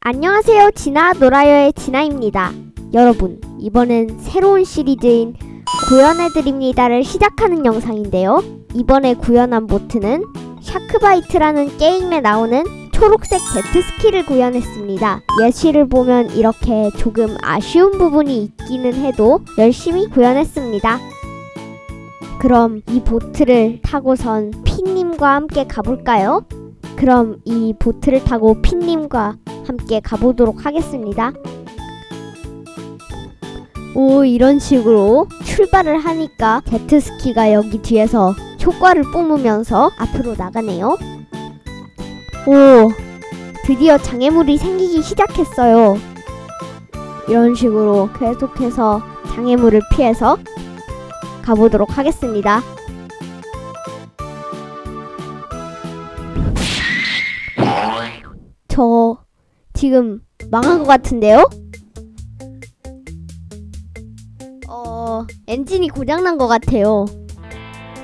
안녕하세요. 진아 놀아요의 진아입니다. 여러분, 이번엔 새로운 시리즈인 구현해드립니다를 시작하는 영상인데요. 이번에 구현한 보트는 SharkBite라는 게임에 나오는 초록색 제트스키를 구현했습니다. 예시를 보면 이렇게 조금 아쉬운 부분이 있기는 해도 열심히 구현했습니다. 그럼 이 보트를 타고선 핀님과 함께 가볼까요? 그럼 이 보트를 타고 핀님과 함께 가보도록 하겠습니다. 오 이런 식으로 출발을 하니까 제트스키가 여기 뒤에서 효과를 뿜으면서 앞으로 나가네요. 오 드디어 장애물이 생기기 시작했어요. 이런 식으로 계속해서 장애물을 피해서 가보도록 하겠습니다. 저 지금 망한 것 같은데요? 어, 엔진이 고장난 것 같아요.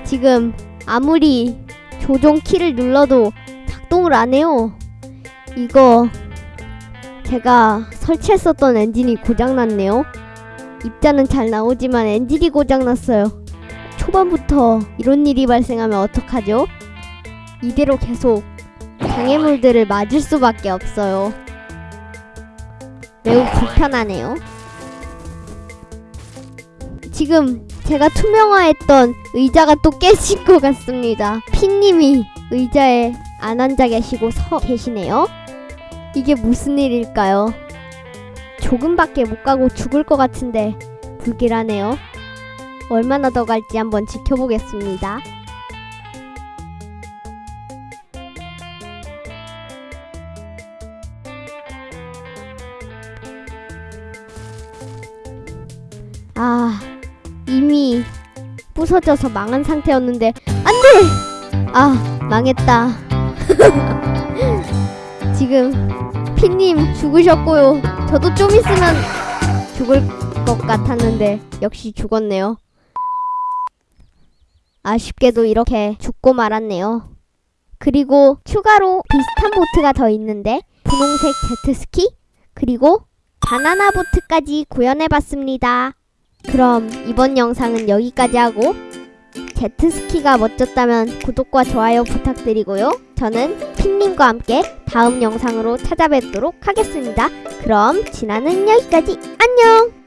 지금 아무리 조종 키를 눌러도 작동을 안 해요. 이거 제가 설치했었던 엔진이 고장났네요. 입자는 잘 나오지만 엔진이 고장났어요. 초반부터 이런 일이 발생하면 어떡하죠? 이대로 계속 장애물들을 맞을 수밖에 없어요. 매우 불편하네요. 지금 제가 투명화했던 의자가 또 깨진 것 같습니다. 핀님이 의자에 안 앉아 계시고 서 계시네요. 이게 무슨 일일까요? 조금밖에 못 가고 죽을 것 같은데 불길하네요. 얼마나 더 갈지 한번 지켜보겠습니다. 아, 이미 부서져서 망한 상태였는데 안 돼! 아, 망했다. 지금 피님 죽으셨고요. 저도 좀 있으면 죽을 것 같았는데 역시 죽었네요. 아쉽게도 이렇게 죽고 말았네요. 그리고 추가로 비슷한 보트가 더 있는데 분홍색 제트스키 그리고 바나나 보트까지 구현해봤습니다. 그럼 이번 영상은 여기까지 하고 제트스키가 멋졌다면 구독과 좋아요 부탁드리고요. 저는 핀님과 함께 다음 영상으로 찾아뵙도록 하겠습니다. 그럼 진아는 여기까지 안녕!